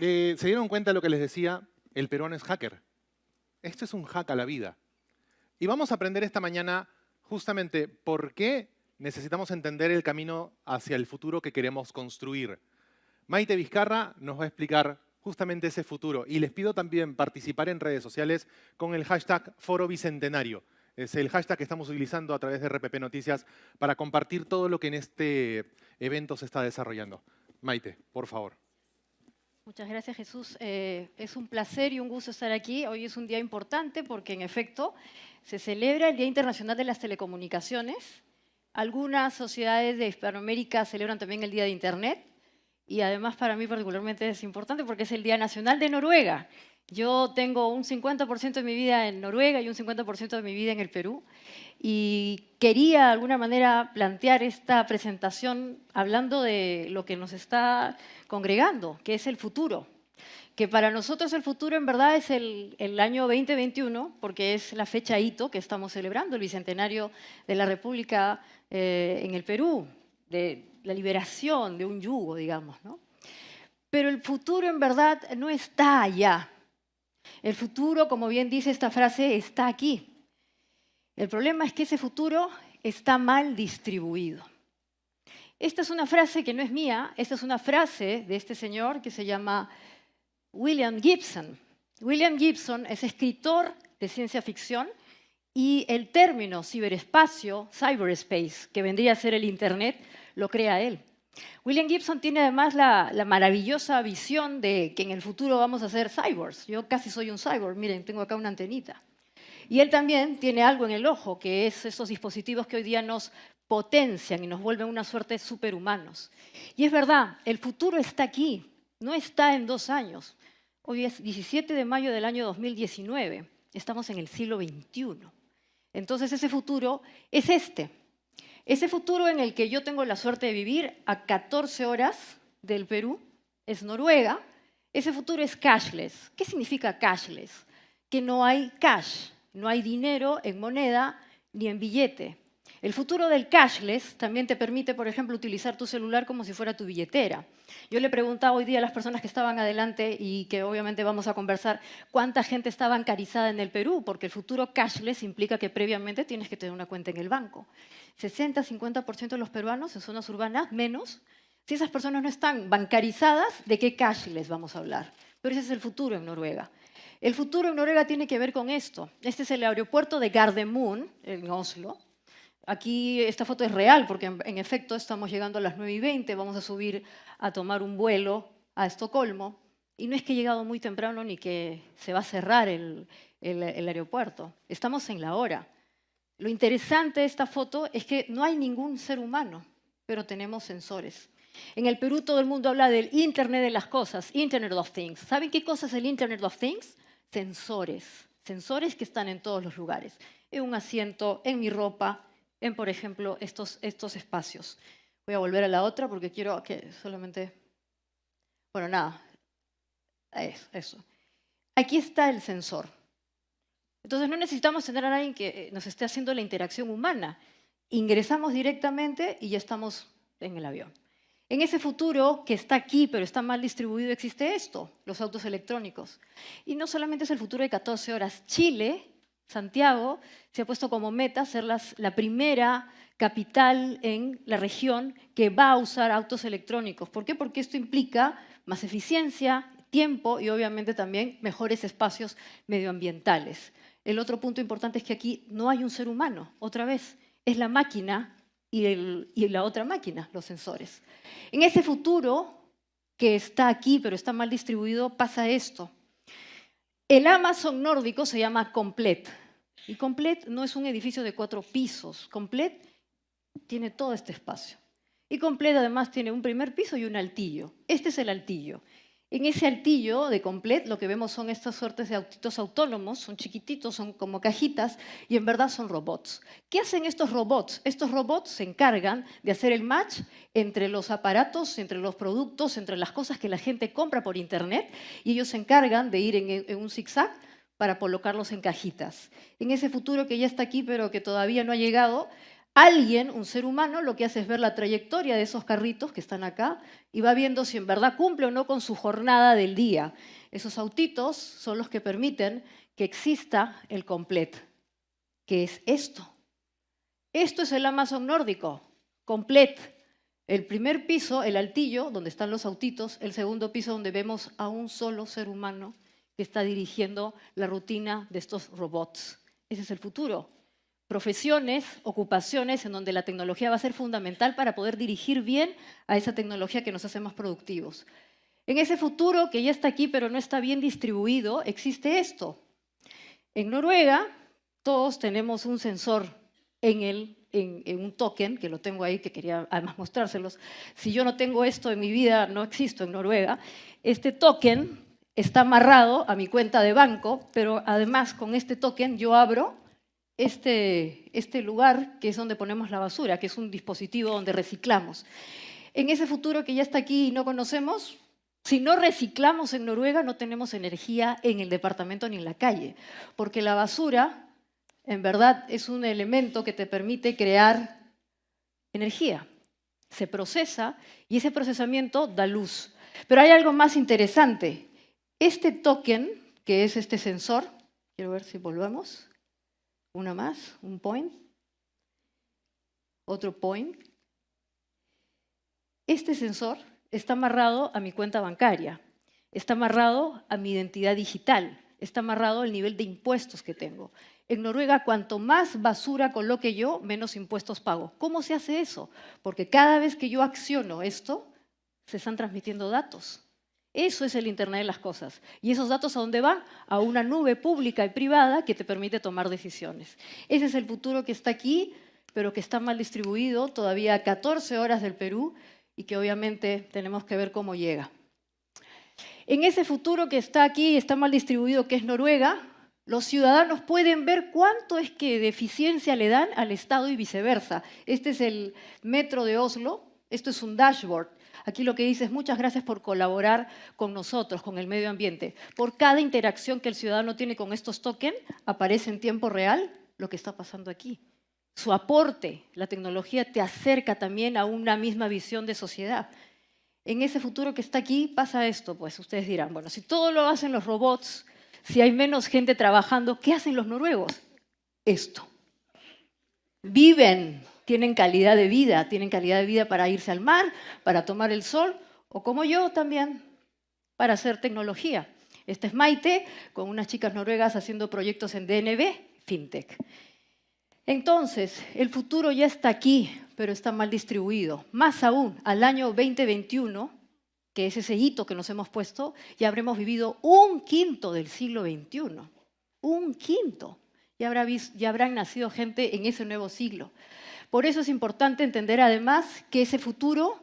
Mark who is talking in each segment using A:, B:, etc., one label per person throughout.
A: ¿Se dieron cuenta de lo que les decía? El peruano es hacker. Esto es un hack a la vida. Y vamos a aprender esta mañana justamente por qué necesitamos entender el camino hacia el futuro que queremos construir. Maite Vizcarra nos va a explicar justamente ese futuro. Y les pido también participar en redes sociales con el hashtag Foro Bicentenario. Es el hashtag que estamos utilizando a través de RPP Noticias para compartir todo lo que en este evento se está desarrollando. Maite, por favor.
B: Muchas gracias, Jesús. Eh, es un placer y un gusto estar aquí. Hoy es un día importante porque, en efecto, se celebra el Día Internacional de las Telecomunicaciones. Algunas sociedades de Hispanoamérica celebran también el Día de Internet. Y además, para mí particularmente es importante porque es el Día Nacional de Noruega. Yo tengo un 50% de mi vida en Noruega y un 50% de mi vida en el Perú. Y quería de alguna manera plantear esta presentación hablando de lo que nos está congregando, que es el futuro. Que para nosotros el futuro en verdad es el, año 2021, porque es la fecha hito que estamos celebrando, el bicentenario de la República eh, en el Perú, de la liberación de un yugo, digamos. ¿no? Pero el futuro en verdad no está allá, el futuro, como bien dice esta frase, está aquí. El problema es que ese futuro está mal distribuido. Esta es una frase que no es mía, esta es una frase de este señor que se llama William Gibson. William Gibson es escritor de ciencia ficción y el término ciberespacio, cyberspace, que vendría a ser el Internet, lo crea él. William Gibson tiene además la, maravillosa visión de que en el futuro vamos a ser cyborgs. Yo casi soy un cyborg, miren, tengo acá una antenita. Y él también tiene algo en el ojo, que es esos dispositivos que hoy día nos potencian y nos vuelven una suerte de superhumanos. Y es verdad, el futuro está aquí, no está en dos años. Hoy es 17 de mayo del año 2019, estamos en el siglo XXI. Entonces ese futuro es este, ese futuro en el que yo tengo la suerte de vivir a 14 horas del Perú es Noruega. Ese futuro es cashless. ¿Qué significa cashless? Que no hay cash, no hay dinero en moneda ni en billete. El futuro del cashless también te permite, por ejemplo, utilizar tu celular como si fuera tu billetera. Yo le preguntaba hoy día a las personas que estaban adelante y que obviamente vamos a conversar cuánta gente está bancarizada en el Perú, porque el futuro cashless implica que previamente tienes que tener una cuenta en el banco. 60-50% de los peruanos en zonas urbanas, menos. Si esas personas no están bancarizadas, ¿de qué cashless vamos a hablar? Pero ese es el futuro en Noruega. El futuro en Noruega tiene que ver con esto. Este es el aeropuerto de Gardermoen, en Oslo, Aquí esta foto es real porque en, efecto estamos llegando a las 9 y 20, vamos a subir a tomar un vuelo a Estocolmo y no es que he llegado muy temprano ni que se va a cerrar el, el aeropuerto, estamos en la hora. Lo interesante de esta foto es que no hay ningún ser humano, pero tenemos sensores. En el Perú todo el mundo habla del Internet de las cosas, Internet of Things. ¿Saben qué cosa es el Internet of Things? Sensores. Sensores que están en todos los lugares. En un asiento, en mi ropa, en, por ejemplo, estos, estos espacios. Voy a volver a la otra porque quiero que solamente... Bueno, nada, eso, eso. Aquí está el sensor. Entonces no necesitamos tener a alguien que eh, nos esté haciendo la interacción humana. Ingresamos directamente y ya estamos en el avión. En ese futuro que está aquí, pero está mal distribuido, existe esto, los autos electrónicos. Y no solamente es el futuro de 14 horas. Chile Santiago se ha puesto como meta ser la primera capital en la región que va a usar autos electrónicos. ¿Por qué? Porque esto implica más eficiencia, tiempo y obviamente también mejores espacios medioambientales. El otro punto importante es que aquí no hay un ser humano, otra vez, es la máquina y, la otra máquina, los sensores. En ese futuro que está aquí pero está mal distribuido pasa esto. El Amazon nórdico se llama Complet. Y Complet no es un edificio de cuatro pisos. Complet tiene todo este espacio. Y Complet además tiene un primer piso y un altillo. Este es el altillo. En ese altillo de Complet lo que vemos son estas suertes de autitos autónomos, son chiquititos, son como cajitas y en verdad son robots. ¿Qué hacen estos robots? Estos robots se encargan de hacer el match entre los aparatos, entre los productos, entre las cosas que la gente compra por internet y ellos se encargan de ir en, un zigzag para colocarlos en cajitas. En ese futuro que ya está aquí pero que todavía no ha llegado, Alguien, un ser humano, lo que hace es ver la trayectoria de esos carritos que están acá y va viendo si en verdad cumple o no con su jornada del día. Esos autitos son los que permiten que exista el complet, que es esto. Esto es el Amazon nórdico, complet. El primer piso, el altillo, donde están los autitos, el segundo piso donde vemos a un solo ser humano que está dirigiendo la rutina de estos robots. Ese es el futuro. Profesiones, ocupaciones en donde la tecnología va a ser fundamental para poder dirigir bien a esa tecnología que nos hace más productivos. En ese futuro que ya está aquí pero no está bien distribuido, existe esto. En Noruega todos tenemos un sensor en el en, un token, que lo tengo ahí, que quería además mostrárselos. Si yo no tengo esto en mi vida, no existo en Noruega. Este token está amarrado a mi cuenta de banco, pero además con este token yo abro este, este lugar que es donde ponemos la basura, que es un dispositivo donde reciclamos. En ese futuro que ya está aquí y no conocemos, si no reciclamos en Noruega, no tenemos energía en el departamento ni en la calle, porque la basura en verdad es un elemento que te permite crear energía. Se procesa y ese procesamiento da luz. Pero hay algo más interesante. Este token, que es este sensor, quiero ver si volvemos. Una más, un point. Otro point. Este sensor está amarrado a mi cuenta bancaria, está amarrado a mi identidad digital, está amarrado al nivel de impuestos que tengo. En Noruega, cuanto más basura coloque yo, menos impuestos pago. ¿Cómo se hace eso? Porque cada vez que yo acciono esto, se están transmitiendo datos. Eso es el Internet de las cosas. ¿Y esos datos a dónde van? A una nube pública y privada que te permite tomar decisiones. Ese es el futuro que está aquí, pero que está mal distribuido, todavía a 14 horas del Perú, y que obviamente tenemos que ver cómo llega. En ese futuro que está aquí, está mal distribuido, que es Noruega, los ciudadanos pueden ver cuánto es que de eficiencia le dan al Estado y viceversa. Este es el metro de Oslo, esto es un dashboard. Aquí lo que dice es muchas gracias por colaborar con nosotros, con el medio ambiente. Por cada interacción que el ciudadano tiene con estos tokens, aparece en tiempo real lo que está pasando aquí. Su aporte, la tecnología te acerca también a una misma visión de sociedad. En ese futuro que está aquí pasa esto, pues ustedes dirán, bueno, si todo lo hacen los robots, si hay menos gente trabajando, ¿qué hacen los noruegos? Esto. Viven, tienen calidad de vida, tienen calidad de vida para irse al mar, para tomar el sol, o como yo también, para hacer tecnología. Este es Maite, con unas chicas noruegas haciendo proyectos en DNB, FinTech. Entonces, el futuro ya está aquí, pero está mal distribuido. Más aún, al año 2021, que es ese hito que nos hemos puesto, ya habremos vivido un quinto del siglo XXI. Un quinto. Ya, habrá habrán nacido gente en ese nuevo siglo. Por eso es importante entender además que ese futuro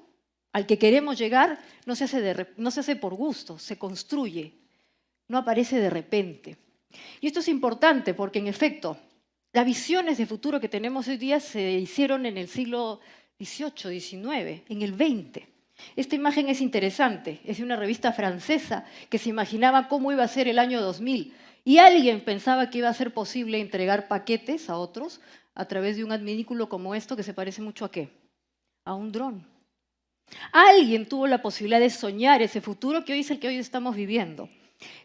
B: al que queremos llegar no se hace, no se hace por gusto, se construye, no aparece de repente. Y esto es importante porque en efecto, las visiones de futuro que tenemos hoy día se hicieron en el siglo XVIII, XIX, en el XX. Esta imagen es interesante, es de una revista francesa que se imaginaba cómo iba a ser el año 2000 y alguien pensaba que iba a ser posible entregar paquetes a otros a través de un adminículo como esto que se parece mucho a qué? A un dron. Alguien tuvo la posibilidad de soñar ese futuro que hoy es el que hoy estamos viviendo.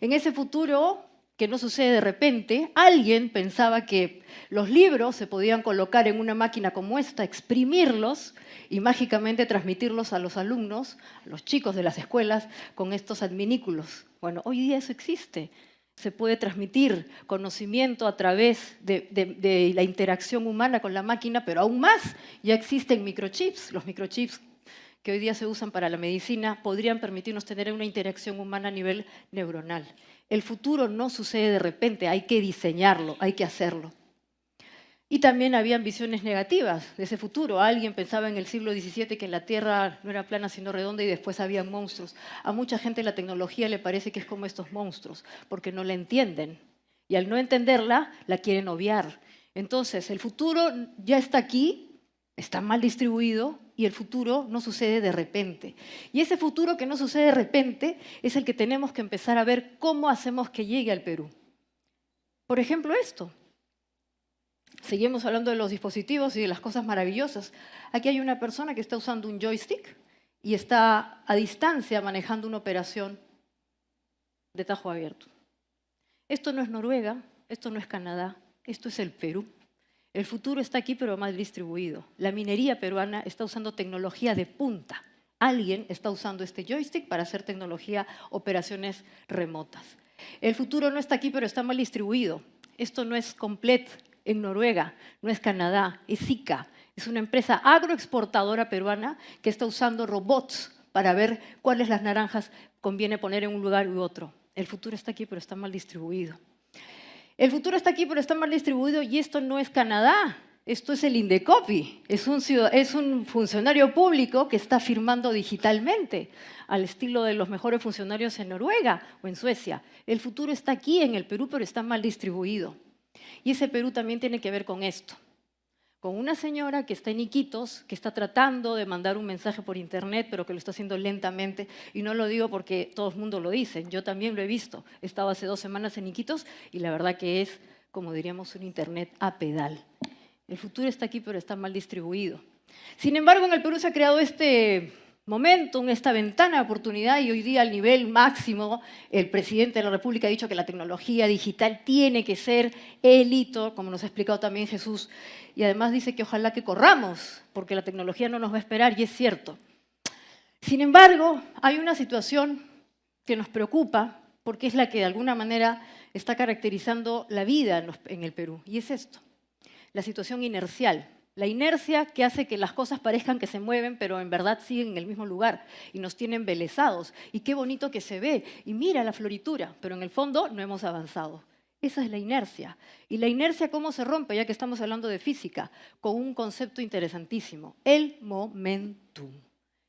B: En ese futuro que no sucede de repente, alguien pensaba que los libros se podían colocar en una máquina como esta, exprimirlos y mágicamente transmitirlos a los alumnos, a los chicos de las escuelas, con estos adminículos. Bueno, hoy día eso existe. Se puede transmitir conocimiento a través de, la interacción humana con la máquina, pero aún más ya existen microchips. Los microchips que hoy día se usan para la medicina podrían permitirnos tener una interacción humana a nivel neuronal. El futuro no sucede de repente, hay que diseñarlo, hay que hacerlo. Y también habían visiones negativas de ese futuro. Alguien pensaba en el siglo XVII que la Tierra no era plana sino redonda y después había monstruos. A mucha gente la tecnología le parece que es como estos monstruos, porque no la entienden. Y al no entenderla, la quieren obviar. Entonces, el futuro ya está aquí, está mal distribuido, y el futuro no sucede de repente. Y ese futuro que no sucede de repente es el que tenemos que empezar a ver cómo hacemos que llegue al Perú. Por ejemplo, esto. Seguimos hablando de los dispositivos y de las cosas maravillosas. Aquí hay una persona que está usando un joystick y está a distancia manejando una operación de tajo abierto. Esto no es Noruega, esto no es Canadá, esto es el Perú. El futuro está aquí, pero mal distribuido. La minería peruana está usando tecnología de punta. Alguien está usando este joystick para hacer tecnología, operaciones remotas. El futuro no está aquí, pero está mal distribuido. Esto no es Complet en Noruega, no es Canadá, es Zika. Es una empresa agroexportadora peruana que está usando robots para ver cuáles las naranjas conviene poner en un lugar u otro. El futuro está aquí, pero está mal distribuido. El futuro está aquí, pero está mal distribuido y esto no es Canadá. Esto es el Indecopi, es un, es un funcionario público que está firmando digitalmente, al estilo de los mejores funcionarios en Noruega o en Suecia. El futuro está aquí en el Perú, pero está mal distribuido. Y ese Perú también tiene que ver con esto con una señora que está en Iquitos, que está tratando de mandar un mensaje por internet, pero que lo está haciendo lentamente. Y no lo digo porque todo el mundo lo dice, yo también lo he visto. He estado hace dos semanas en Iquitos y la verdad que es, como diríamos, un internet a pedal. El futuro está aquí, pero está mal distribuido. Sin embargo, en el Perú se ha creado este momentum, esta ventana de oportunidad y hoy día al nivel máximo el presidente de la República ha dicho que la tecnología digital tiene que ser el hito, como nos ha explicado también Jesús, y además dice que ojalá que corramos, porque la tecnología no nos va a esperar y es cierto. Sin embargo, hay una situación que nos preocupa porque es la que de alguna manera está caracterizando la vida en el Perú y es esto, la situación inercial. La inercia que hace que las cosas parezcan que se mueven, pero en verdad siguen en el mismo lugar y nos tienen embelesados. Y qué bonito que se ve. Y mira la floritura, pero en el fondo no hemos avanzado. Esa es la inercia. Y la inercia, ¿cómo se rompe? Ya que estamos hablando de física, con un concepto interesantísimo, el momentum.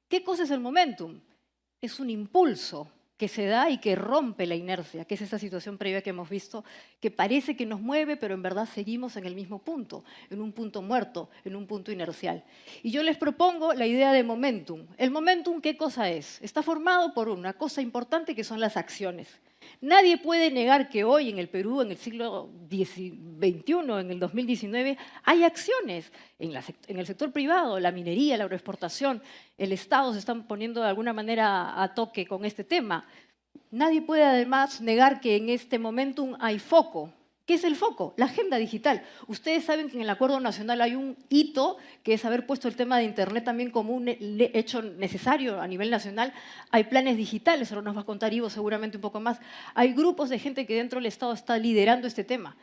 B: ¿Qué cosa es el momentum? Es un impulso que se da y que rompe la inercia, que es esa situación previa que hemos visto, que parece que nos mueve, pero en verdad seguimos en el mismo punto, en un punto muerto, en un punto inercial. Y yo les propongo la idea de momentum. ¿El momentum qué cosa es? Está formado por una cosa importante que son las acciones. Nadie puede negar que hoy en el Perú, en el siglo XXI, en el 2019, hay acciones en, el sector privado, la minería, la agroexportación, el Estado se están poniendo de alguna manera a toque con este tema. Nadie puede además negar que en este momento hay foco, ¿Qué es el foco? La agenda digital. Ustedes saben que en el Acuerdo Nacional hay un hito, que es haber puesto el tema de Internet también como un hecho necesario a nivel nacional. Hay planes digitales, ahora nos va a contar Ivo seguramente un poco más. Hay grupos de gente que dentro del Estado está liderando este tema.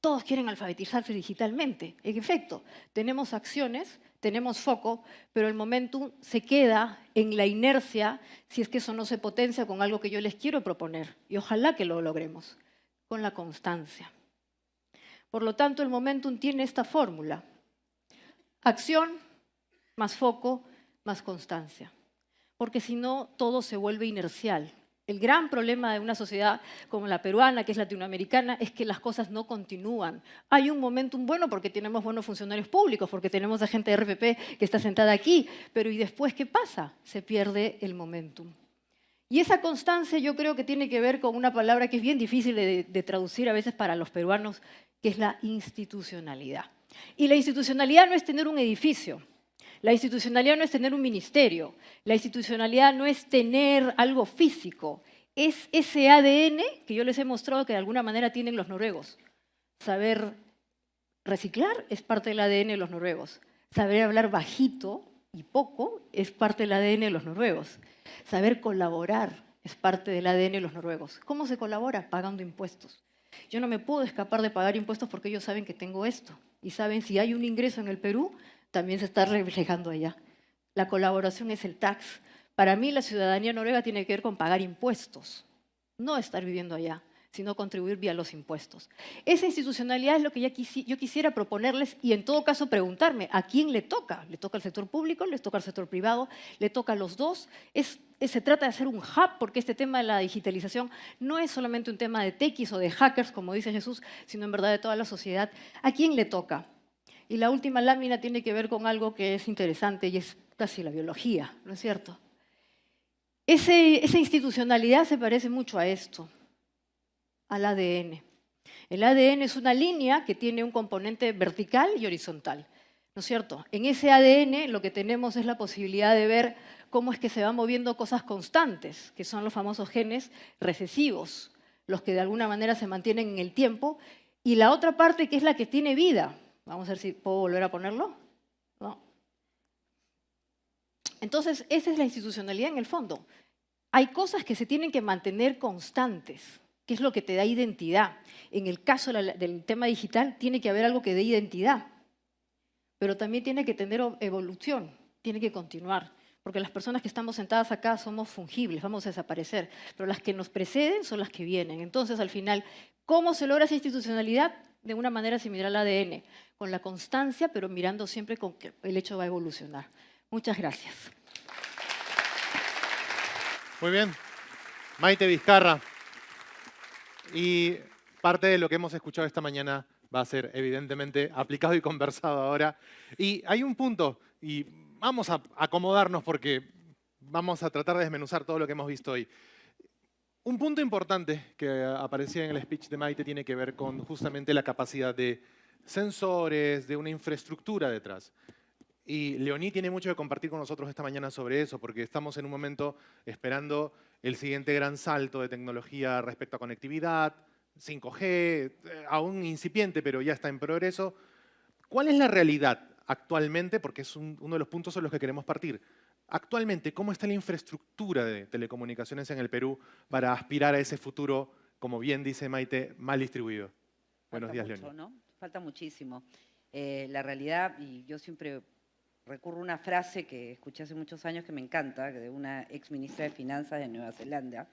B: Todos quieren alfabetizarse digitalmente. En efecto, tenemos acciones, tenemos foco, pero el momentum se queda en la inercia si es que eso no se potencia con algo que yo les quiero proponer. Y ojalá que lo logremos con la constancia. Por lo tanto, el momentum tiene esta fórmula. Acción más foco más constancia. Porque si no, todo se vuelve inercial. El gran problema de una sociedad como la peruana, que es latinoamericana, es que las cosas no continúan. Hay un momentum bueno porque tenemos buenos funcionarios públicos, porque tenemos a gente de RPP que está sentada aquí, pero ¿y después qué pasa? Se pierde el momentum. Y esa constancia yo creo que tiene que ver con una palabra que es bien difícil de, traducir a veces para los peruanos, que es la institucionalidad. Y la institucionalidad no es tener un edificio, la institucionalidad no es tener un ministerio, la institucionalidad no es tener algo físico, es ese ADN que yo les he mostrado que de alguna manera tienen los noruegos. Saber reciclar es parte del ADN de los noruegos. Saber hablar bajito y poco es parte del ADN de los noruegos. Saber colaborar es parte del ADN de los noruegos. ¿Cómo se colabora? Pagando impuestos. Yo no me puedo escapar de pagar impuestos porque ellos saben que tengo esto. Y saben si hay un ingreso en el Perú, también se está reflejando allá. La colaboración es el tax. Para mí la ciudadanía noruega tiene que ver con pagar impuestos, no estar viviendo allá sino contribuir vía los impuestos. Esa institucionalidad es lo que yo quisiera proponerles y en todo caso preguntarme, ¿a quién le toca? ¿Le toca al sector público? ¿Le toca al sector privado? ¿Le toca a los dos? se trata de hacer un hub porque este tema de la digitalización no es solamente un tema de tequis o de hackers, como dice Jesús, sino en verdad de toda la sociedad. ¿A quién le toca? Y la última lámina tiene que ver con algo que es interesante y es casi la biología, ¿no es cierto? esa institucionalidad se parece mucho a esto al ADN. El ADN es una línea que tiene un componente vertical y horizontal, ¿no es cierto? En ese ADN lo que tenemos es la posibilidad de ver cómo es que se van moviendo cosas constantes, que son los famosos genes recesivos, los que de alguna manera se mantienen en el tiempo, y la otra parte que es la que tiene vida. Vamos a ver si puedo volver a ponerlo. ¿No? Entonces, esa es la institucionalidad en el fondo. Hay cosas que se tienen que mantener constantes, que es lo que te da identidad. En el caso del tema digital, tiene que haber algo que dé identidad, pero también tiene que tener evolución, tiene que continuar porque las personas que estamos sentadas acá somos fungibles, vamos a desaparecer, pero las que nos preceden son las que vienen. Entonces, al final, ¿cómo se logra esa institucionalidad? De una manera similar al ADN, con la constancia, pero mirando siempre con que el hecho va a evolucionar. Muchas gracias.
A: Muy bien. Maite Vizcarra. Y parte de lo que hemos escuchado esta mañana va a ser evidentemente aplicado y conversado ahora. Y hay un punto, y vamos a acomodarnos porque vamos a tratar de desmenuzar todo lo que hemos visto hoy. Un punto importante que aparecía en el speech de Maite tiene que ver con justamente la capacidad de sensores, de una infraestructura detrás. Y Leoní tiene mucho que compartir con nosotros esta mañana sobre eso, porque estamos en un momento esperando el siguiente gran salto de tecnología respecto a conectividad, 5G, eh, aún incipiente, pero ya está en progreso. ¿Cuál es la realidad actualmente, porque es uno de los puntos en los que queremos partir. Actualmente, ¿cómo está la infraestructura de telecomunicaciones en el Perú para aspirar a ese futuro, como bien dice Maite, mal distribuido?
C: Buenos días, León. ¿no? Falta muchísimo. Eh, la realidad, y yo siempre recurro a una frase que escuché hace muchos años que me encanta, de una ex ministra de Finanzas de Nueva Zelanda,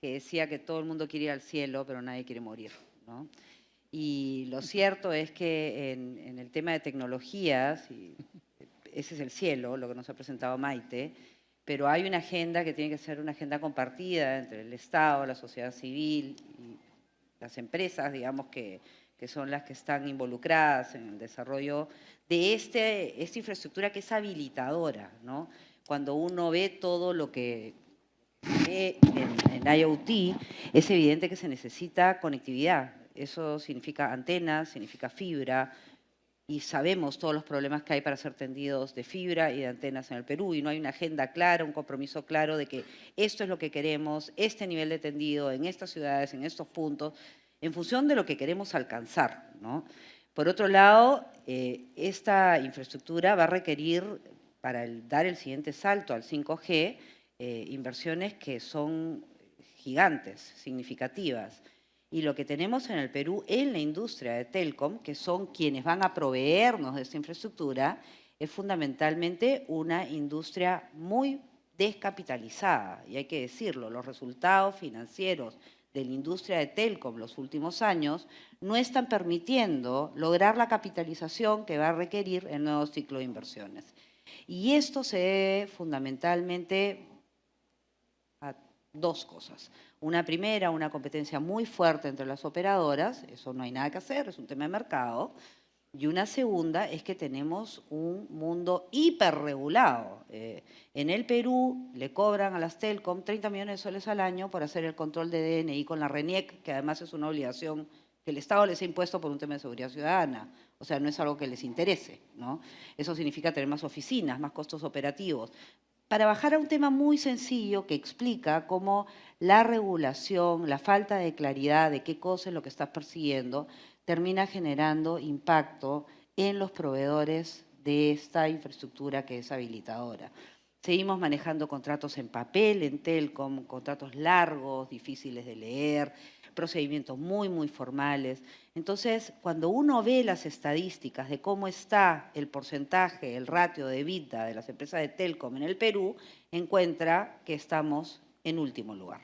C: que decía que todo el mundo quiere ir al cielo, pero nadie quiere morir. ¿no? Y lo cierto es que en, el tema de tecnologías, ese es el cielo, lo que nos ha presentado Maite, pero hay una agenda que tiene que ser una agenda compartida entre el Estado, la sociedad civil y las empresas, digamos, que, que son las que están involucradas en el desarrollo de este, esta infraestructura que es habilitadora. ¿no? Cuando uno ve todo lo que ve en, en IoT, es evidente que se necesita conectividad, eso significa antenas, significa fibra, y sabemos todos los problemas que hay para ser tendidos de fibra y de antenas en el Perú, y no hay una agenda clara, un compromiso claro de que esto es lo que queremos, este nivel de tendido en estas ciudades, en estos puntos, en función de lo que queremos alcanzar. Por otro lado, eh, esta infraestructura va a requerir, para dar el siguiente salto al 5G, eh, inversiones que son gigantes, significativas. Y lo que tenemos en el Perú en la industria de Telcom, que son quienes van a proveernos de esta infraestructura, es fundamentalmente una industria muy descapitalizada. Y hay que decirlo, los resultados financieros de la industria de Telcom los últimos años no están permitiendo lograr la capitalización que va a requerir el nuevo ciclo de inversiones. Y esto se debe fundamentalmente a dos cosas. Una primera, una competencia muy fuerte entre las operadoras, eso no hay nada que hacer, es un tema de mercado. Y una segunda es que tenemos un mundo hiperregulado. Eh, en el Perú le cobran a las Telcom 30 millones de soles al año por hacer el control de DNI con la RENIEC, que además es una obligación que el Estado les ha impuesto por un tema de seguridad ciudadana. O sea, no es algo que les interese. ¿no? Eso significa tener más oficinas, más costos operativos para bajar a un tema muy sencillo que explica cómo la regulación, la falta de claridad de qué cosa es lo que estás persiguiendo, termina generando impacto en los proveedores de esta infraestructura que es habilitadora. Seguimos manejando contratos en papel, en Telcom, contratos largos, difíciles de leer, procedimientos muy, muy formales. Entonces, cuando uno ve las estadísticas de cómo está el porcentaje, el ratio de vida de las empresas de Telcom en el Perú, encuentra que estamos en último lugar.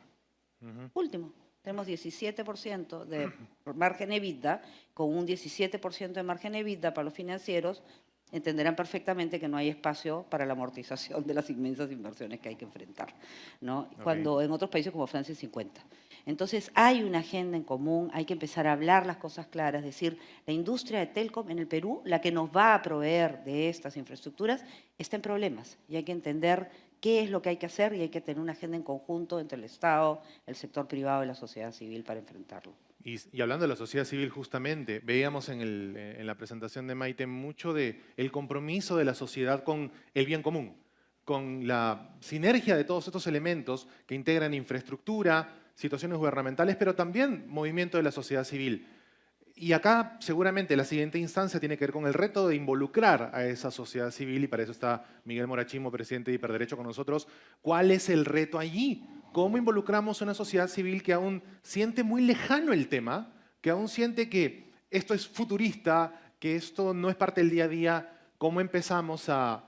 C: Último. Tenemos 17% de margen EBITDA, con un 17% de margen EBITDA para los financieros, entenderán perfectamente que no hay espacio para la amortización de las inmensas inversiones que hay que enfrentar. ¿no? Cuando en otros países como Francia es 50. Entonces hay una agenda en común, hay que empezar a hablar las cosas claras, decir, la industria de Telcom en el Perú, la que nos va a proveer de estas infraestructuras, está en problemas y hay que entender qué es lo que hay que hacer y hay que tener una agenda en conjunto entre el Estado, el sector privado y la sociedad civil para enfrentarlo.
A: Y, hablando de la sociedad civil justamente, veíamos en, eh, la presentación de Maite mucho de compromiso de la sociedad con el bien común, con la sinergia de todos estos elementos que integran infraestructura, situaciones gubernamentales, pero también movimiento de la sociedad civil. Y acá seguramente la siguiente instancia tiene que ver con el reto de involucrar a esa sociedad civil y para eso está Miguel Morachimo, presidente de Hiperderecho con nosotros. ¿Cuál es el reto allí? ¿Cómo involucramos a una sociedad civil que aún siente muy lejano el tema, que aún siente que esto es futurista, que esto no es parte del día a día? ¿Cómo empezamos a,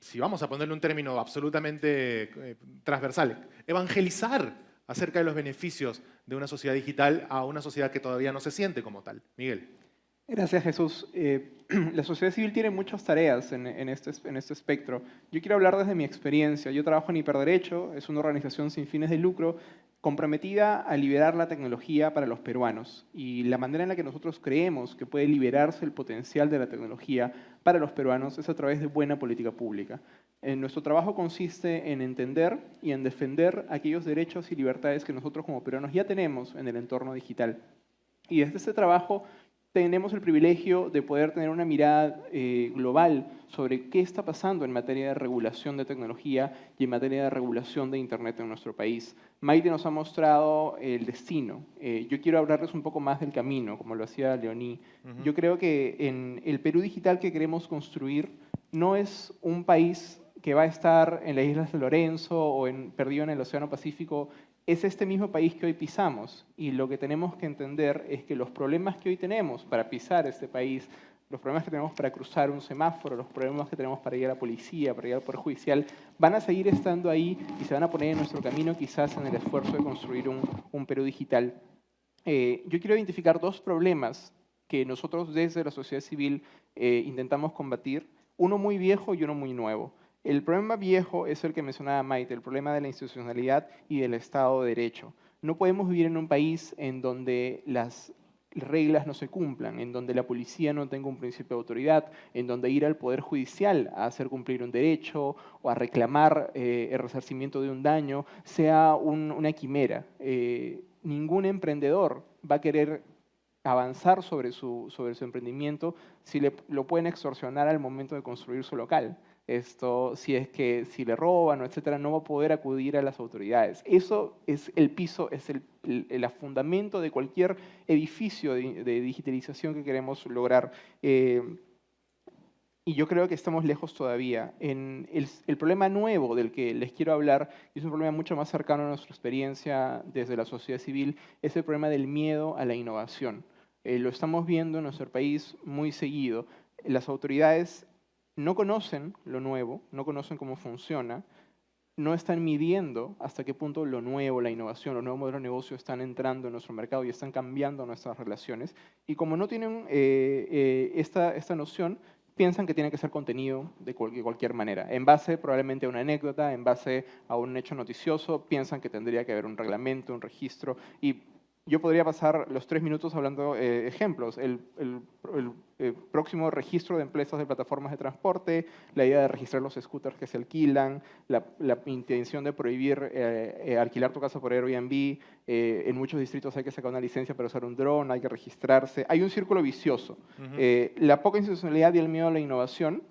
A: si vamos a ponerle un término absolutamente eh, transversal, evangelizar acerca de los beneficios de una sociedad digital a una sociedad que todavía no se siente como tal. Miguel.
D: Gracias, Jesús. Eh, la sociedad civil tiene muchas tareas en, este, en este espectro. Yo quiero hablar desde mi experiencia. Yo trabajo en Hiperderecho, es una organización sin fines de lucro comprometida a liberar la tecnología para los peruanos. Y la manera en la que nosotros creemos que puede liberarse el potencial de la tecnología para los peruanos es a través de buena política pública. Eh, nuestro trabajo consiste en entender y en defender aquellos derechos y libertades que nosotros como peruanos ya tenemos en el entorno digital. Y desde este trabajo tenemos el privilegio de poder tener una mirada eh, global sobre qué está pasando en materia de regulación de tecnología y en materia de regulación de Internet en nuestro país. Maite nos ha mostrado el destino. Eh, yo quiero hablarles un poco más del camino, como lo hacía Leoní.
A: Ujú.
D: Yo creo que en el Perú digital que queremos construir no es un país que va a estar en las Islas de Lorenzo o en, perdido en el Océano Pacífico es este mismo país que hoy pisamos y lo que tenemos que entender es que los problemas que hoy tenemos para pisar este país, los problemas que tenemos para cruzar un semáforo, los problemas que tenemos para ir a la policía, para ir al Poder Judicial, van a seguir estando ahí y se van a poner en nuestro camino quizás en el esfuerzo de construir un, un Perú digital. Eh, yo quiero identificar dos problemas que nosotros desde la sociedad civil eh, intentamos combatir, uno muy viejo y uno muy nuevo. El problema viejo es el que mencionaba Maite, el problema de la institucionalidad y del Estado de Derecho. No podemos vivir en un país en donde las reglas no se cumplan, en donde la policía no tenga un principio de autoridad, en donde ir al Poder Judicial a hacer cumplir un derecho o a reclamar eh, el resarcimiento de un daño sea un- una quimera. Eh, ningún emprendedor va a querer avanzar sobre su, sobre su emprendimiento si le, lo pueden extorsionar al momento de construir su local. Esto, si es que si le roban etcétera, no va a poder acudir a las autoridades. Eso es el piso, es el, el- el fundamento de cualquier edificio de, de digitalización que queremos lograr. Eh, y yo creo que estamos lejos todavía. En el, el problema nuevo del que les quiero hablar, y es un problema mucho más cercano a nuestra experiencia desde la sociedad civil, es el problema del miedo a la innovación. Eh, lo estamos viendo en nuestro país muy seguido. Las autoridades no conocen lo nuevo, no conocen cómo funciona, no están midiendo hasta qué punto lo nuevo, la innovación, los nuevos modelos de negocio están entrando en nuestro mercado y están cambiando nuestras relaciones. Y como no tienen eh, eh, esta, esta noción, piensan que tiene que ser contenido de de cualquier manera. En base probablemente a una anécdota, en base a un hecho noticioso, piensan que tendría que haber un reglamento, un registro. Y yo podría pasar los tres minutos hablando eh, ejemplos. El, el- el, eh, próximo registro de empresas de plataformas de transporte, la idea de registrar los scooters que se alquilan, la, la intención de prohibir eh, eh, alquilar tu casa por Airbnb. eh, en muchos distritos hay que sacar una licencia para usar un dron, hay que registrarse. Hay un círculo vicioso.
A: Ujú.
D: Eh, la poca institucionalidad y el miedo a la innovación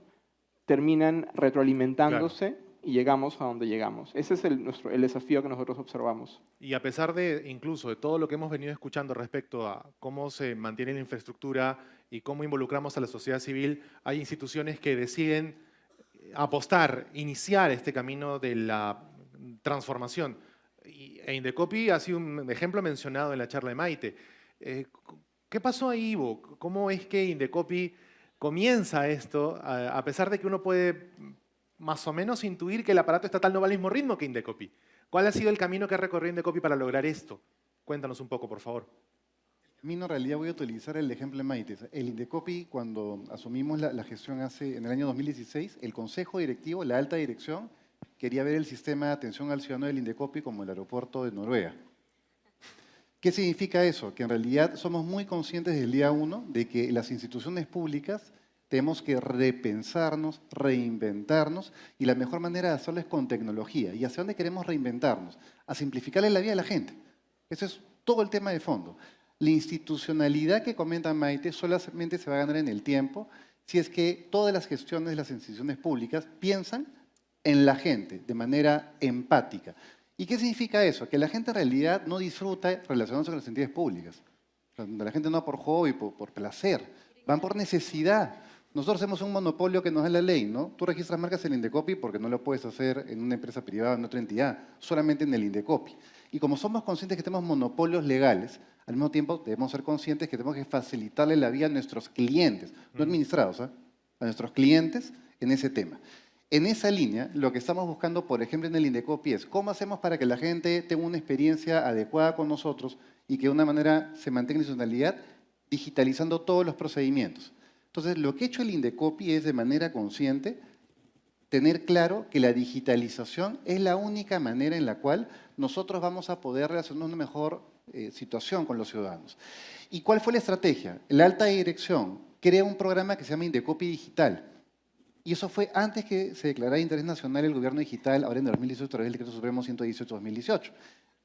D: terminan retroalimentándose y llegamos a donde llegamos. Ese es el, nuestro, el desafío que nosotros observamos.
A: Y a pesar de incluso de todo lo que hemos venido escuchando respecto a cómo se mantiene la infraestructura y cómo involucramos a la sociedad civil, hay instituciones que deciden apostar, iniciar este camino de la transformación. E Indecopi ha sido un ejemplo mencionado en la charla de Maite. Eh, ¿Qué pasó ahí, Ivo? ¿Cómo es que Indecopi comienza esto, a pesar de que uno puede más o menos intuir que el aparato estatal no va al mismo ritmo que Indecopi? ¿Cuál ha sido el camino que ha recorrido Indecopi para lograr esto? Cuéntanos un poco, por favor.
E: Mí en realidad voy a utilizar el ejemplo de Maite. El Indecopi, cuando asumimos la, la gestión hace, en el año 2016, el consejo directivo, la alta dirección, quería ver el sistema de atención al ciudadano del Indecopi como el aeropuerto de Noruega. ¿Qué significa eso? Que en realidad somos muy conscientes del día uno de que las instituciones públicas tenemos que repensarnos, reinventarnos y la mejor manera de hacerlo es con tecnología. ¿Y hacia dónde queremos reinventarnos? A simplificarle la vida a la gente. Ese es todo el tema de fondo. La institucionalidad que comenta Maite solamente se va a ganar en el tiempo si es que todas las gestiones de las instituciones públicas piensan en la gente de manera empática. ¿Y qué significa eso? Que la gente en realidad no disfruta relacionándose con las entidades públicas. La gente no va por hobby, por, por placer, van por necesidad. Nosotros hacemos un monopolio que nos da la ley, ¿no? Tú registras marcas en Indecopi porque no lo puedes hacer en una empresa privada en otra entidad, solamente en el Indecopi. Y como somos conscientes que tenemos monopolios legales, al mismo tiempo debemos ser conscientes que tenemos que facilitarle la vida a nuestros clientes, no administrados, ¿ah? a nuestros clientes en ese tema. En esa línea, lo que estamos buscando, por ejemplo, en el Indecopi es cómo hacemos para que la gente tenga una experiencia adecuada con nosotros y que de una manera se mantenga en institucionalidad digitalizando todos los procedimientos. Entonces, lo que ha hecho el Indecopi es de manera consciente tener claro que la digitalización es la única manera en la cual nosotros vamos a poder relacionarnos una mejor eh, situación con los ciudadanos. ¿Y cuál fue la estrategia? La alta dirección crea un programa que se llama Indecopi Digital, y eso fue antes que se declarara de interés nacional el gobierno digital, ahora en 2018, a través del Decreto Supremo 118-2018.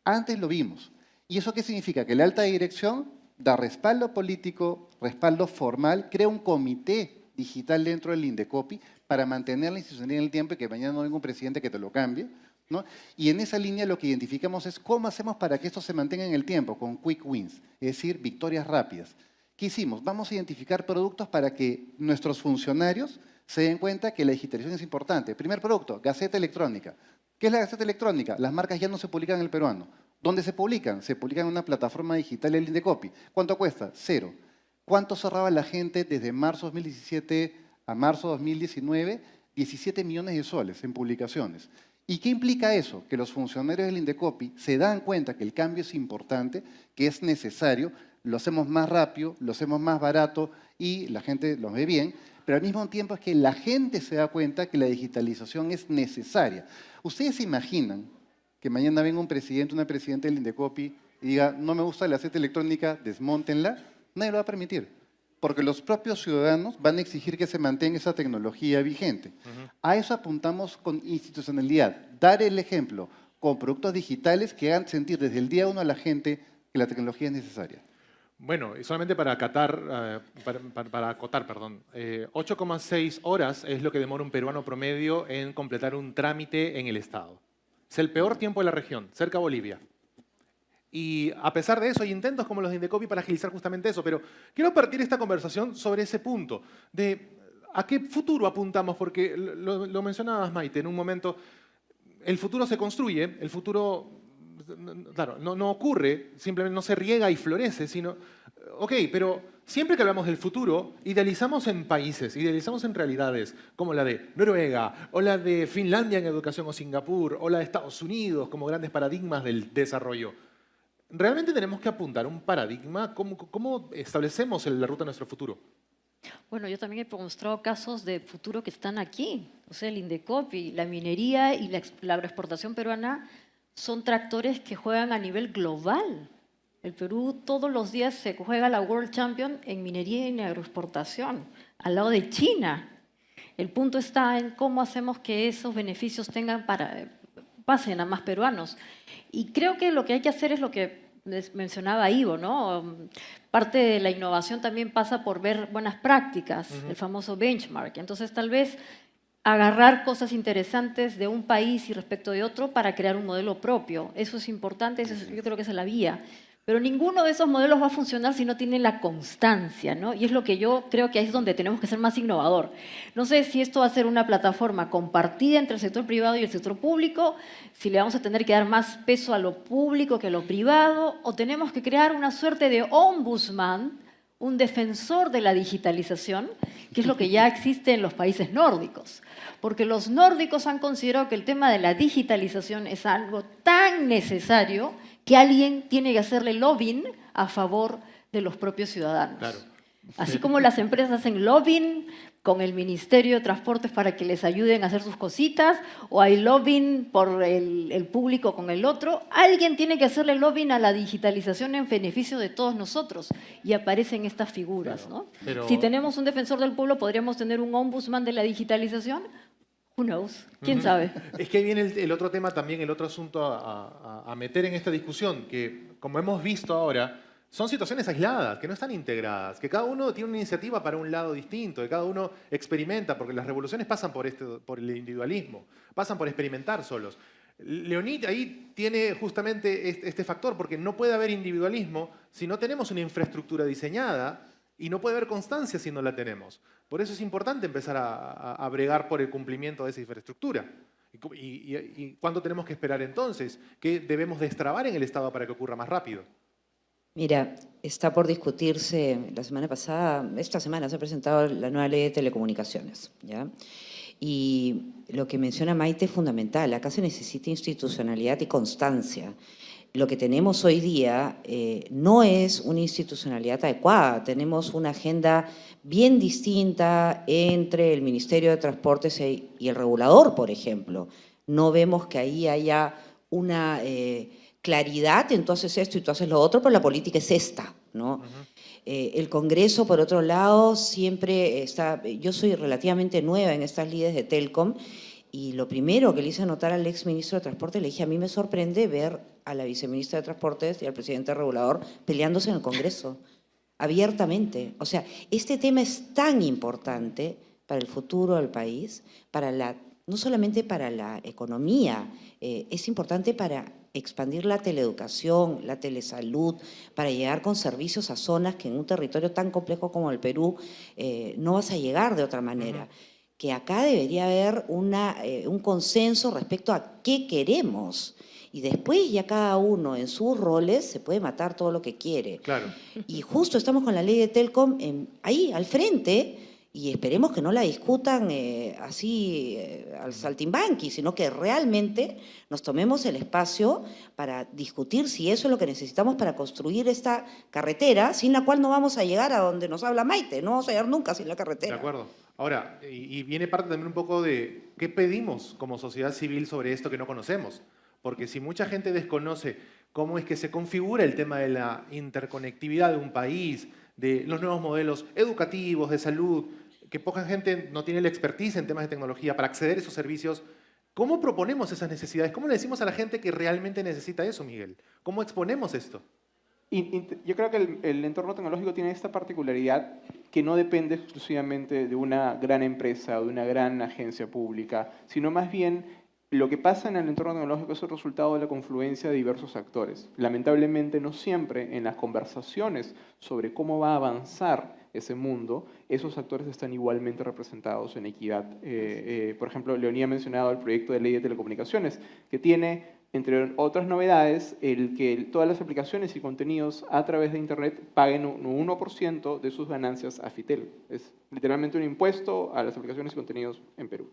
E: Antes lo vimos. ¿Y eso qué significa? Que la alta dirección da respaldo político, respaldo formal, crea un comité digital dentro del INDECOPI para mantener la institucionalidad en el tiempo y que mañana no venga un presidente que te lo cambie. ¿no? Y en esa línea lo que identificamos es cómo hacemos para que esto se mantenga en el tiempo, con quick wins, es decir, victorias rápidas. ¿Qué hicimos? Vamos a identificar productos para que nuestros funcionarios se den cuenta que la digitalización es importante. Primer producto, Gaceta Electrónica. ¿Qué es la Gaceta Electrónica? Las marcas ya no se publican en el peruano. ¿Dónde se publican? Se publican en una plataforma digital de Indecopy. ¿Cuánto cuesta? Cero. ¿Cuánto cerraba la gente desde marzo 2017 a marzo 2019? 17 millones de soles en publicaciones. ¿Y qué implica eso? Que los funcionarios del Indecopy se dan cuenta que el cambio es importante, que es necesario, lo hacemos más rápido, lo hacemos más barato y la gente lo ve bien, pero al mismo tiempo es que la gente se da cuenta que la digitalización es necesaria. ¿Ustedes se imaginan que mañana venga un presidente, una presidenta del Indecopi y diga, no me gusta la seta electrónica, desmontenla? Nadie lo va a permitir, porque los propios ciudadanos van a exigir que se mantenga esa tecnología vigente. A eso apuntamos con institucionalidad, dar el ejemplo con productos digitales que hagan sentir desde el día uno a la gente que la tecnología es necesaria.
A: Bueno, y solamente para, acatar, eh, para, acotar, perdón, 8,6 eh, horas es lo que demora un peruano promedio en completar un trámite en el Estado. Es el peor tiempo de la región, cerca de Bolivia. Y a pesar de eso, hay intentos como los de Indecopi para agilizar justamente eso. Pero quiero partir esta conversación sobre ese punto, de a qué futuro apuntamos, porque lo, lo mencionabas, Maite, en un momento, el futuro se construye, el futuro claro, no, ocurre, simplemente no se riega y florece, sino, ok, pero siempre que hablamos del futuro, idealizamos en países, idealizamos en realidades como la de Noruega, o la de Finlandia en educación, o Singapur, o la de Estados Unidos como grandes paradigmas del desarrollo. ¿Realmente tenemos que apuntar un paradigma? ¿Cómo, establecemos la ruta de nuestro futuro?
B: Bueno, yo también he mostrado casos de futuro que están aquí. O sea, el Indecopi, la minería y la, la agroexportación peruana son tractores que juegan a nivel global. El Perú todos los días se juega la World Champion en minería y en agroexportación, al lado de China. El punto está en cómo hacemos que esos beneficios tengan para, pasen a más peruanos. Y creo que lo que hay que hacer es lo que mencionaba Ivo, ¿no? Parte de la innovación también pasa por ver buenas prácticas, el famoso benchmark. Entonces, tal vez agarrar cosas interesantes de un país y respecto de otro para crear un modelo propio. Eso es importante, yo creo que esa es la vía. Pero ninguno de esos modelos va a funcionar si no tiene la constancia, ¿no? Y es lo que yo creo que es donde tenemos que ser más innovador. No sé si esto va a ser una plataforma compartida entre el sector privado y el sector público, si le vamos a tener que dar más peso a lo público que a lo privado, o tenemos que crear una suerte de ombudsman, un defensor de la digitalización, que es lo que ya existe en los países nórdicos porque los nórdicos han considerado que el tema de la digitalización es algo tan necesario que alguien tiene que hacerle lobbying a favor de los propios ciudadanos. Así como las empresas hacen lobbying con el Ministerio de Transportes para que les ayuden a hacer sus cositas, o hay lobbying por el, público con el otro, alguien tiene que hacerle lobbying a la digitalización en beneficio de todos nosotros, y aparecen estas figuras. ¿no? Si tenemos un defensor del pueblo, ¿podríamos tener un ombudsman de la digitalización? Who knows? ¿Quién sabe?
A: Es que ahí viene el, otro tema también, el otro asunto a, meter en esta discusión, que como hemos visto ahora, son situaciones aisladas, que no están integradas, que cada uno tiene una iniciativa para un lado distinto, que cada uno experimenta, porque las revoluciones pasan por, este, por el individualismo, pasan por experimentar solos. Leonid ahí tiene justamente este factor, porque no puede haber individualismo si no tenemos una infraestructura diseñada y no puede haber constancia si no la tenemos. Por eso es importante empezar a, bregar por el cumplimiento de esa infraestructura. ¿Y, y cuánto tenemos que esperar entonces? ¿Qué debemos destrabar en el Estado para que ocurra más rápido?
C: Mira, está por discutirse, la semana pasada, esta semana se ha presentado la nueva ley de telecomunicaciones, ¿ya? Y lo que menciona Maite es fundamental, acá se necesita institucionalidad y constancia. Lo que tenemos hoy día eh, no es una institucionalidad adecuada, tenemos una agenda bien distinta entre el Ministerio de Transportes e, y el regulador, por ejemplo. No vemos que ahí haya una... Eh, claridad, entonces esto y tú haces lo otro, pero la política es esta, ¿no? Eh, el Congreso, por otro lado, siempre está... Yo soy relativamente nueva en estas líderes de Telcom y lo primero que le hice notar al ex ministro de Transporte, le dije, a mí me sorprende ver a la viceministra de Transportes y al presidente regulador peleándose en el Congreso, abiertamente. O sea, este tema es tan importante para el futuro del país, para la, no solamente para la economía, eh, es importante para expandir la teleeducación, la telesalud, para llegar con servicios a zonas que en un territorio tan complejo como el Perú eh, no vas a llegar de otra manera. Que acá debería haber una, eh, un consenso respecto a qué queremos. Y después ya cada uno en sus roles se puede matar todo lo que quiere.
A: Claro.
C: Y justo estamos con la ley de Telcom ahí, al frente, y esperemos que no la discutan eh, así eh, al saltimbanqui, sino que realmente nos tomemos el espacio para discutir si eso es lo que necesitamos para construir esta carretera, sin la cual no vamos a llegar a donde nos habla Maite, no vamos a llegar nunca sin la carretera.
A: De acuerdo. Ahora, y, viene parte también un poco de qué pedimos como sociedad civil sobre esto que no conocemos. Porque si mucha gente desconoce cómo es que se configura el tema de la interconectividad de un país, de los nuevos modelos educativos, de salud, que poca gente no tiene la expertise en temas de tecnología para acceder a esos servicios. ¿Cómo proponemos esas necesidades? ¿Cómo le decimos a la gente que realmente necesita eso, Miguel? ¿Cómo exponemos esto?
D: Yo creo que el, entorno tecnológico tiene esta particularidad que no depende exclusivamente de una gran empresa o de una gran agencia pública, sino más bien lo que pasa en el entorno tecnológico es el resultado de la confluencia de diversos actores. Lamentablemente no siempre en las conversaciones sobre cómo va a avanzar ese mundo, esos actores están igualmente representados en equidad. Eh, eh, por ejemplo, Leonía ha mencionado el proyecto de ley de telecomunicaciones, que tiene, entre otras novedades, el que todas las aplicaciones y contenidos a través de Internet paguen un 1% de sus ganancias a Fitel. Es literalmente un impuesto a las aplicaciones y contenidos en Perú.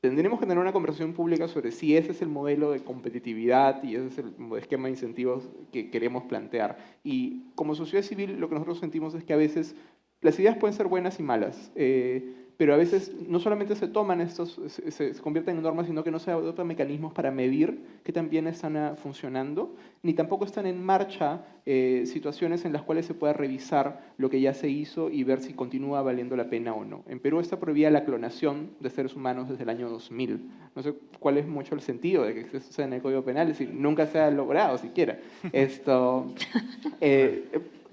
D: Tendremos que tener una conversación pública sobre si ese es el modelo de competitividad y ese es el esquema de incentivos que queremos plantear. Y como sociedad civil lo que nosotros sentimos es que a veces las ideas pueden ser buenas y malas, eh, pero a veces no solamente se toman estos, se, convierten en normas, sino que no se adoptan mecanismos para medir que también están ah, funcionando, ni tampoco están en marcha eh, situaciones en las cuales se pueda revisar lo que ya se hizo y ver si continúa valiendo la pena o no. En Perú está prohibida la clonación de seres humanos desde el año 2000. No sé cuál es mucho el sentido de que eso sea en el Código Penal, es decir, nunca se ha logrado siquiera. Esto... Eh,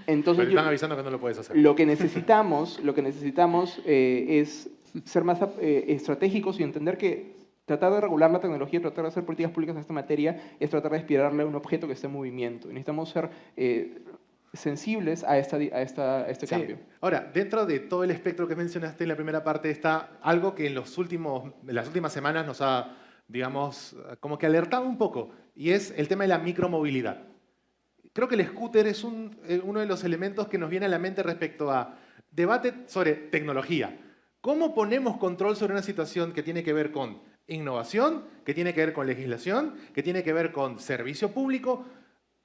D: entonces,
A: Pero están avisando que no lo puedes hacer.
D: Lo que necesitamos, lo que necesitamos eh, es ser más eh, estratégicos y entender que tratar de regular la tecnología, tratar de hacer políticas públicas en esta materia, es tratar de aspirarle a un objeto que esté en movimiento. Y necesitamos ser eh, sensibles a, esta, a, esta, este cambio.
A: Ahora, dentro de todo el espectro que mencionaste en la primera parte está algo que en, los últimos, en las últimas semanas nos ha, digamos, como que alertado un poco, y es el tema de la micromovilidad. Creo que el scooter es eh, uno de los elementos que nos viene a la mente respecto a debate sobre tecnología. ¿Cómo ponemos control sobre una situación que tiene que ver con innovación, que tiene que ver con legislación, que tiene que ver con servicio público?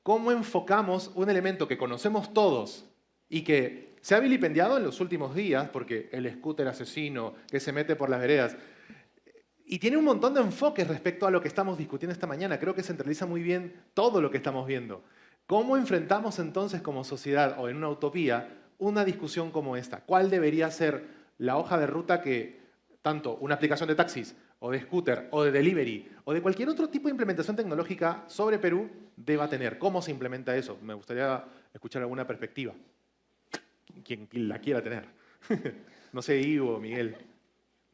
A: ¿Cómo enfocamos un elemento que conocemos todos y que se ha vilipendiado en los últimos días, porque el scooter asesino que se mete por las veredas, y tiene un montón de enfoques respecto a lo que estamos discutiendo esta mañana. Creo que centraliza muy bien todo lo que estamos viendo. ¿Cómo enfrentamos entonces como sociedad o en una utopía una discusión como esta? ¿Cuál debería ser la hoja de ruta que tanto una aplicación de taxis o de scooter, o de delivery, o de cualquier otro tipo de implementación tecnológica sobre Perú deba tener. ¿Cómo se implementa eso? Me gustaría escuchar alguna perspectiva. Quien la quiera tener. no sé, Ivo, Miguel.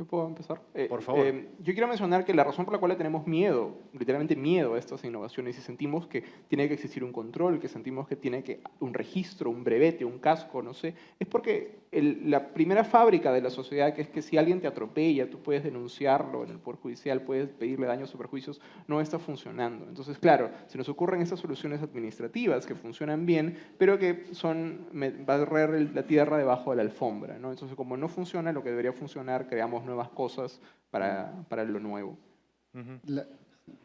D: ¿Yo puedo empezar? Eh,
A: Por favor.
D: eh, yo quiero mencionar que la razón por la cual le tenemos miedo, literalmente miedo a estas innovaciones, y sentimos que tiene que existir un control, que sentimos que tiene que un registro, un brevete, un casco, no sé, es porque el- la primera fábrica de la sociedad, que es que si alguien te atropella, tú puedes denunciarlo en el Poder Judicial, puedes pedirle daños o perjuicios, no está funcionando. Entonces, claro, se nos ocurren estas soluciones administrativas que funcionan bien, pero que son barrer la tierra debajo de la alfombra. ¿no? Entonces, como no funciona lo que debería funcionar, creamos nuevas cosas para, para lo nuevo.
E: La-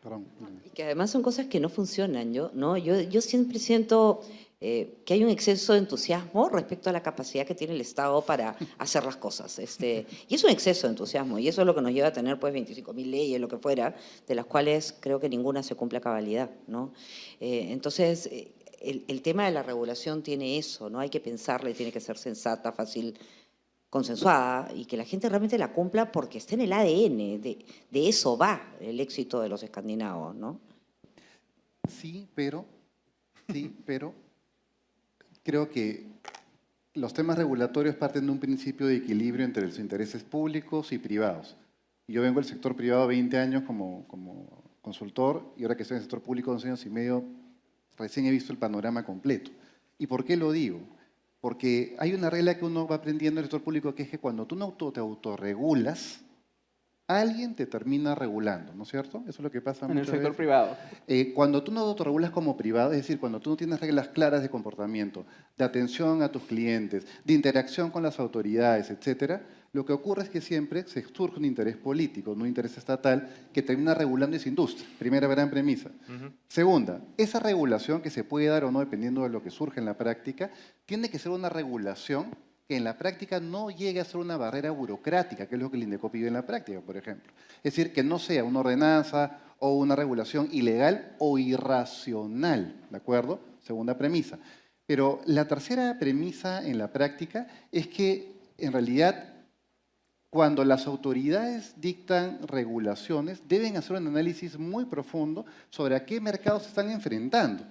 E: perdón.
F: Y que además son cosas que no funcionan. Yo, ¿no? yo, yo siempre siento eh, que hay un exceso de entusiasmo respecto a la capacidad que tiene el Estado para hacer las cosas. Este, y es un exceso de entusiasmo, y eso es lo que nos lleva a tener pues 25.000 leyes, lo que fuera, de las cuales creo que ninguna se cumple a cabalidad. ¿no? Eh, entonces, eh, el, el tema de la regulación tiene eso, ¿no? hay que pensarle, tiene que ser sensata, fácil, consensuada y que la gente realmente la cumpla porque está en el ADN, de, de eso va el éxito de los escandinavos, ¿no?
E: Sí, pero, sí, pero creo que los temas regulatorios parten de un principio de equilibrio entre los intereses públicos y privados. Yo vengo del sector privado 20 años como, como consultor y ahora que estoy en el sector público 11 años y medio, recién he visto el panorama completo. ¿Y por qué lo digo? Porque hay una regla que uno va aprendiendo en el sector público que es que cuando tú no te autorregulas, alguien te termina regulando, ¿no es cierto? Eso es lo que pasa
D: En el sector
E: veces.
D: privado.
E: Eh, cuando tú no autorregulas como privado, es decir, cuando tú no tienes reglas claras de comportamiento, de atención a tus clientes, de interacción con las autoridades, etcétera, lo que ocurre es que siempre se surge un interés político, no un interés estatal, que termina regulando esa industria. Primera gran premisa. Segunda, esa regulación que se puede dar o no dependiendo de lo que surge en la práctica, tiene que ser una regulación que en la práctica no llegue a ser una barrera burocrática, que es lo que el INDECO pide en la práctica, por ejemplo. Es decir, que no sea una ordenanza o una regulación ilegal o irracional, ¿de acuerdo? Segunda premisa. Pero la tercera premisa en la práctica es que en realidad cuando las autoridades dictan regulaciones, deben hacer un análisis muy profundo sobre a qué mercados se están enfrentando.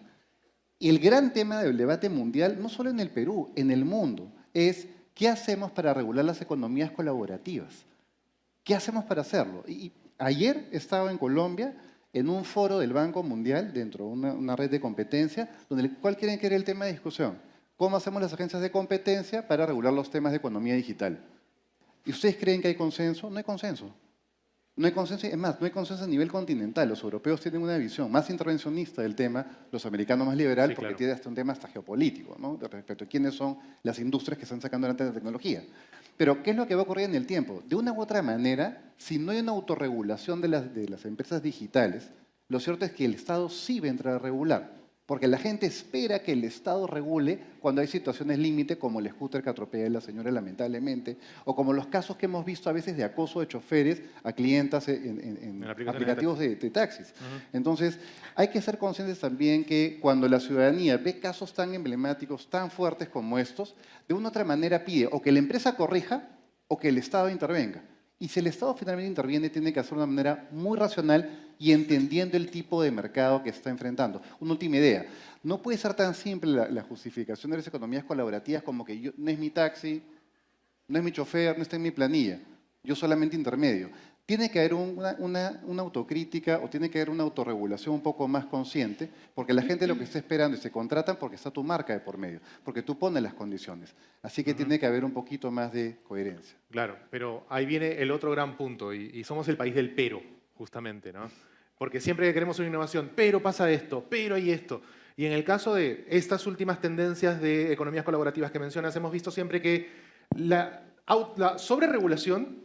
E: Y el gran tema del debate mundial, no solo en el Perú, en el mundo, es qué hacemos para regular las economías colaborativas. ¿Qué hacemos para hacerlo? Y ayer estaba en Colombia en un foro del Banco Mundial, dentro de una, red de competencia, donde cual quieren que era el tema de discusión. ¿Cómo hacemos las agencias de competencia para regular los temas de economía digital? ¿Y ustedes creen que hay consenso? No hay consenso. No hay consenso, es más, no hay consenso a nivel continental. Los europeos tienen una visión más intervencionista del tema, los americanos más liberal,
A: Sí,
E: porque
A: claro.
E: tiene hasta un tema hasta geopolítico, ¿no? De respecto a quiénes son las industrias que están sacando adelante la tecnología. Pero, ¿qué es lo que va a ocurrir en el tiempo? De una u otra manera, si no hay una autorregulación de las, de las empresas digitales, lo cierto es que el Estado sí va a entrar a regular. Porque la gente espera que el Estado regule cuando hay situaciones límite, como el scooter que atropella a la señora lamentablemente, o como los casos que hemos visto a veces de acoso de choferes a clientas en, aplicativos de, de taxis. Entonces, hay que ser conscientes también que cuando la ciudadanía ve casos tan emblemáticos, tan fuertes como estos, de una u otra manera pide o que la empresa corrija o que el Estado intervenga. Y si el Estado finalmente interviene, tiene que hacerlo de una manera muy racional y entendiendo el tipo de mercado que está enfrentando. Una última idea. No puede ser tan simple la, justificación de las economías colaborativas como que yo, no es mi taxi, no es mi chofer, no está en mi planilla. Yo solamente intermedio. Tiene que haber un- una, una- una autocrítica o tiene que haber una autorregulación un poco más consciente, porque la gente lo que está esperando es se contratan porque está tu marca de por medio, porque tú pones las condiciones. Así que tiene que haber un poquito más de coherencia.
A: Claro, pero ahí viene el otro gran punto y, y somos el país del pero, justamente, ¿no? Porque siempre que queremos una innovación, pero pasa esto, pero hay esto. Y en el caso de estas últimas tendencias de economías colaborativas que mencionas, hemos visto siempre que la, la sobreregulación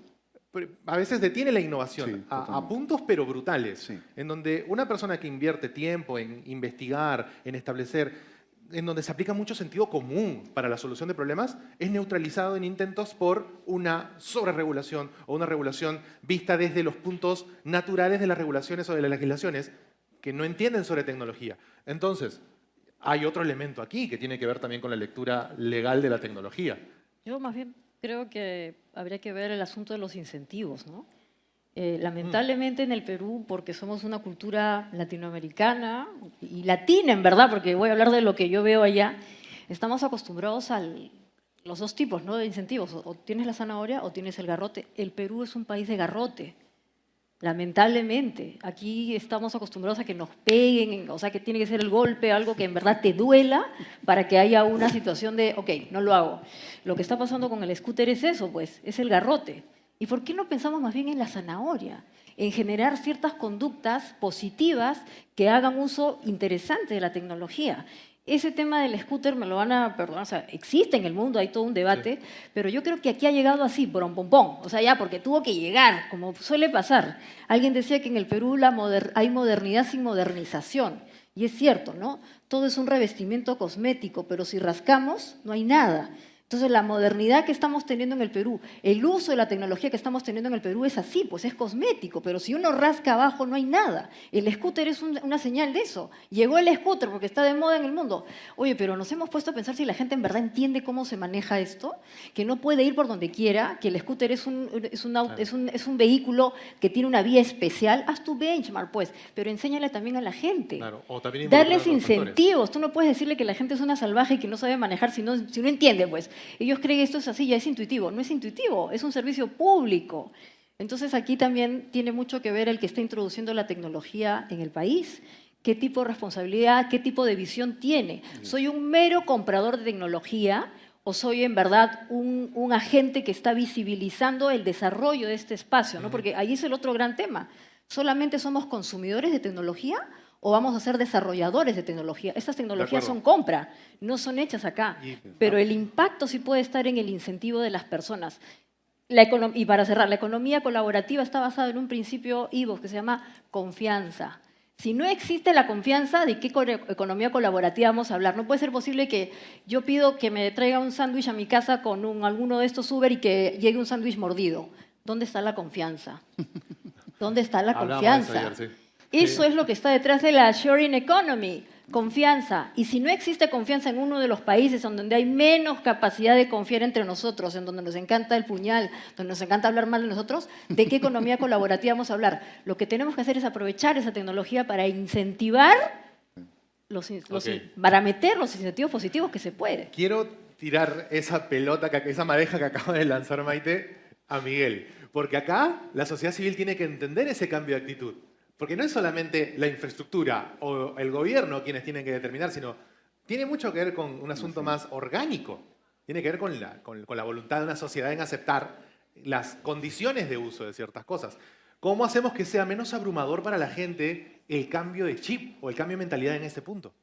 A: a veces detiene la innovación
E: Sí,
A: a- a, puntos pero brutales,
E: Sí.
A: en donde una persona que invierte tiempo en investigar, en establecer, en donde se aplica mucho sentido común para la solución de problemas, es neutralizado en intentos por una sobreregulación o una regulación vista desde los puntos naturales de las regulaciones o de las legislaciones que no entienden sobre tecnología. Entonces, hay otro elemento aquí que tiene que ver también con la lectura legal de la tecnología.
B: Yo más bien creo que habría que ver el asunto de los incentivos, ¿no? Eh, lamentablemente en el Perú, porque somos una cultura latinoamericana y latina en verdad, porque voy a hablar de lo que yo veo allá, estamos acostumbrados a los dos tipos ¿no? de incentivos, o tienes la zanahoria o tienes el garrote. El Perú es un país de garrote. Lamentablemente, aquí estamos acostumbrados a que nos peguen, o sea, que tiene que ser el golpe, algo que en verdad te duela para que haya una situación de, ok, no lo hago. Lo que está pasando con el scooter es eso, pues, es el garrote. ¿Y por qué no pensamos más bien en la zanahoria? En generar ciertas conductas positivas que hagan uso interesante de la tecnología. Ese tema del scooter me lo van a perdonar, o sea, existe en el mundo, hay todo un debate, pero yo creo que aquí ha llegado así, por un pompón, o sea, ya porque tuvo que llegar, como suele pasar. Alguien decía que en el Perú la hay modernidad sin modernización, y es cierto, ¿no? Todo es un revestimiento cosmético, pero si rascamos, no hay nada. Entonces, la modernidad que estamos teniendo en el Perú, el uso de la tecnología que estamos teniendo en el Perú es así, pues es cosmético, pero si uno rasca abajo no hay nada. El scooter es una señal de eso. Llegó el scooter porque está de moda en el mundo. Oye, pero nos hemos puesto a pensar si la gente en verdad entiende cómo se maneja esto, que no puede ir por donde quiera, que el scooter es un, es un, es un, es un vehículo que tiene una vía especial. Haz tu benchmark, pues, pero enséñale también a la gente.
A: Claro, o también
B: Darles incentivos. Tú no puedes decirle que la gente es una salvaje y que no sabe manejar si no, si no entiende, pues. Ellos creen que esto es así, ya es intuitivo. No es intuitivo, es un servicio público. Entonces aquí también tiene mucho que ver el que está introduciendo la tecnología en el país, qué tipo de responsabilidad, qué tipo de visión tiene. ¿Soy un mero comprador de tecnología o soy en verdad un, un agente que está visibilizando el desarrollo de este espacio? ¿no? Porque ahí es el otro gran tema. ¿Solamente somos consumidores de tecnología o vamos a ser desarrolladores de tecnología. Estas tecnologías son compra, no son hechas acá, pero el impacto sí puede estar en el incentivo de las personas. y para cerrar, la economía colaborativa está basada en un principio IVO que se llama confianza. Si no existe la confianza, ¿de qué economía colaborativa vamos a hablar? No puede ser posible que yo pido que me traiga un sándwich a mi casa con un, alguno de estos Uber y que llegue un sándwich mordido. ¿Dónde está la confianza? ¿Dónde está la confianza? Eso es lo que está detrás de la sharing economy, confianza. Y si no existe confianza en uno de los países donde hay menos capacidad de confiar entre nosotros, en donde nos encanta el puñal, donde nos encanta hablar mal de nosotros, ¿de qué economía colaborativa vamos a hablar? Lo que tenemos que hacer es aprovechar esa tecnología para incentivar, los, para meter los incentivos positivos que se puede.
A: Quiero tirar esa pelota, esa madeja que acaba de lanzar Maite a Miguel, porque acá la sociedad civil tiene que entender ese cambio de actitud. Porque no es solamente la infraestructura o el gobierno quienes tienen que determinar, sino tiene mucho que ver con un asunto más orgánico. Tiene que ver con la, con, la voluntad de una sociedad en aceptar las condiciones de uso de ciertas cosas. ¿Cómo hacemos que sea menos abrumador para la gente el cambio de chip o el cambio de mentalidad en este punto?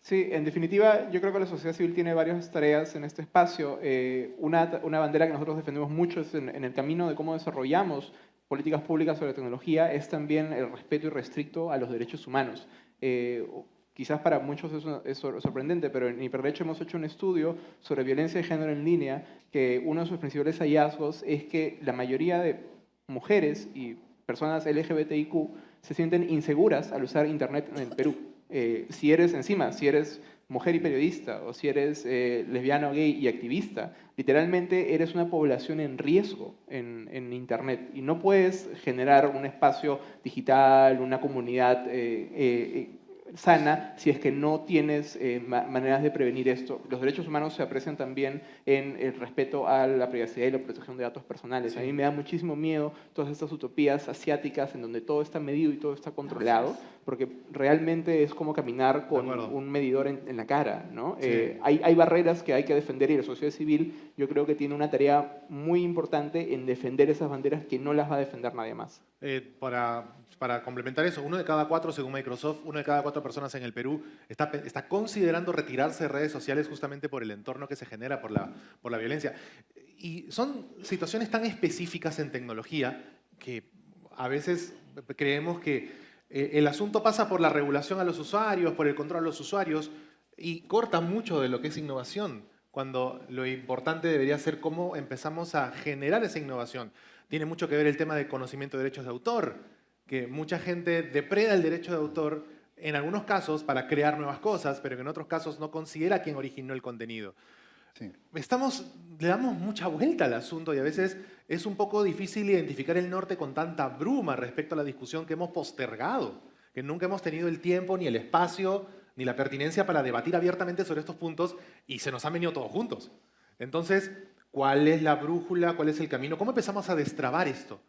D: Sí, en definitiva, yo creo que la sociedad civil tiene varias tareas en este espacio. Eh, una, una, bandera que nosotros defendemos mucho es en, en, el camino de cómo desarrollamos políticas públicas sobre tecnología es también el respeto irrestricto a los derechos humanos. Eh, quizás para muchos eso es sorprendente, pero en Hiperderecho hemos hecho un estudio sobre violencia de género en línea, que uno de sus principales hallazgos es que la mayoría de mujeres y personas LGBTIQ se sienten inseguras al usar Internet en el Perú. Eh, si eres encima, si eres mujer y periodista, o si eres eh, lesbiano, gay y activista, literalmente eres una población en riesgo en, Internet. Y no puedes generar un espacio digital, una comunidad eh, eh, sana si es que no tienes eh, maneras de prevenir esto. Los derechos humanos se aprecian también en el respeto a la privacidad y la protección de datos personales. A mí me da muchísimo miedo todas estas utopías asiáticas en donde todo está medido y todo está controlado, porque realmente es como caminar con un medidor en, la cara. ¿no? Eh, hay, hay barreras que hay que defender y la sociedad civil yo creo que tiene una tarea muy importante en defender esas banderas que no las va a defender nadie más.
A: Eh, para para complementar eso, uno de cada cuatro, según Microsoft, uno de cada cuatro personas en el Perú está, está considerando retirarse de redes sociales justamente por el entorno que se genera, por la, por la violencia. Y son situaciones tan específicas en tecnología que a veces creemos que eh, el asunto pasa por la regulación a los usuarios, por el control a los usuarios, y corta mucho de lo que es innovación, cuando lo importante debería ser cómo empezamos a generar esa innovación. Tiene mucho que ver el tema de conocimiento de derechos de autor, que mucha gente depreda el derecho de autor en algunos casos para crear nuevas cosas, pero que en otros casos no considera quien originó el contenido.
E: Sí.
A: Estamos, le damos mucha vuelta al asunto y a veces es un poco difícil identificar el norte con tanta bruma respecto a la discusión que hemos postergado, que nunca hemos tenido el tiempo ni el espacio ni la pertinencia para debatir abiertamente sobre estos puntos y se nos han venido todos juntos. Entonces, ¿cuál es la brújula? ¿Cuál es el camino? ¿Cómo empezamos a destrabar esto?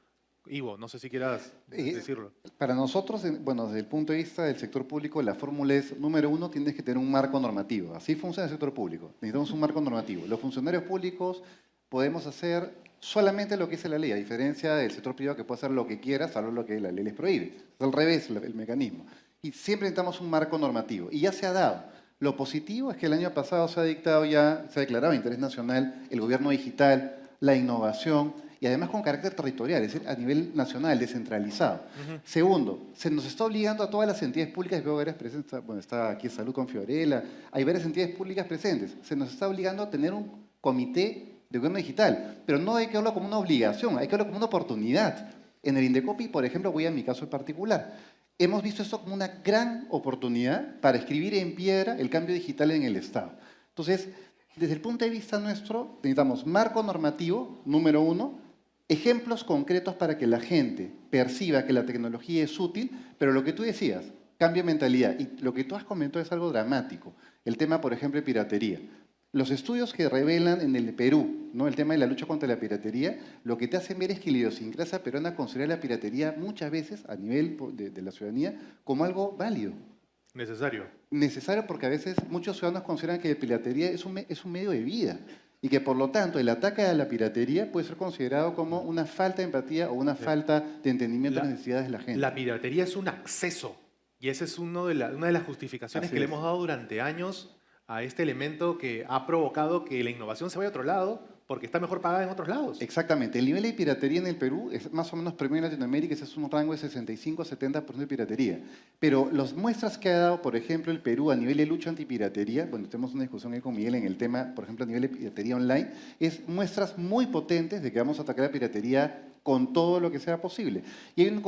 A: Ivo, no sé si quieras decirlo.
E: Para nosotros, en- bueno, desde el punto de vista del sector público, la fórmula es, número uno, tienes que tener un marco normativo. Así funciona el sector público. Necesitamos un marco normativo. Los funcionarios públicos podemos hacer solamente lo que dice la ley, a diferencia del sector privado que puede hacer lo que quiera, salvo lo que la ley les prohíbe. Es al revés el mecanismo. Y siempre necesitamos un marco normativo. Y ya se ha dado. Lo positivo es que el año pasado se ha dictado ya, se ha declarado de interés nacional el gobierno digital, la innovación y además con carácter territorial, es decir, a nivel nacional, descentralizado. Segundo, se nos está obligando a todas las entidades públicas, veo varias presentes, bueno, está aquí Salud con Fiorella, hay varias entidades públicas presentes, se nos está obligando a tener un comité de gobierno digital, pero no hay que verlo como una obligación, hay que verlo como una oportunidad. En el Indecopi, por ejemplo, voy a mi caso en particular, hemos visto esto como una gran oportunidad para escribir en piedra el cambio digital en el Estado. Entonces, desde el punto de vista nuestro, necesitamos marco normativo, número uno, ejemplos concretos para que la gente perciba que la tecnología es útil, pero lo que tú decías, cambio de mentalidad. Y lo que tú has comentado es algo dramático. El tema, por ejemplo, de piratería. Los estudios que revelan en el Perú, ¿no? el tema de la lucha contra la piratería, lo que te hacen ver es que la idiosincrasia peruana considera la piratería muchas veces a nivel de, de la ciudadanía como algo válido
A: Necesario.
E: necesario porque a veces muchos ciudadanos consideran que la piratería es un, es un medio de vida y que por lo tanto el ataque a la piratería puede ser considerado como una falta de empatía o una falta de entendimiento de
A: La-
E: las necesidades de la gente.
A: La piratería es un acceso y esa es uno de la- una de las justificaciones
E: Así
A: que le
E: es.
A: hemos dado durante años a este elemento que ha provocado que la innovación se vaya a otro lado porque está mejor pagada en otros lados.
E: Exactamente. El nivel de piratería en el Perú es más o menos promedio en Latinoamérica, es un rango de 65 a 70% de piratería. Pero las muestras que ha dado, por ejemplo, el Perú a nivel de lucha antipiratería, bueno, tenemos una discusión ahí con Miguel en el tema, por ejemplo, a nivel de piratería online, es muestras muy potentes de que vamos a atacar la piratería con todo lo que sea posible. Y hay una,